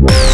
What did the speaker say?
Bye.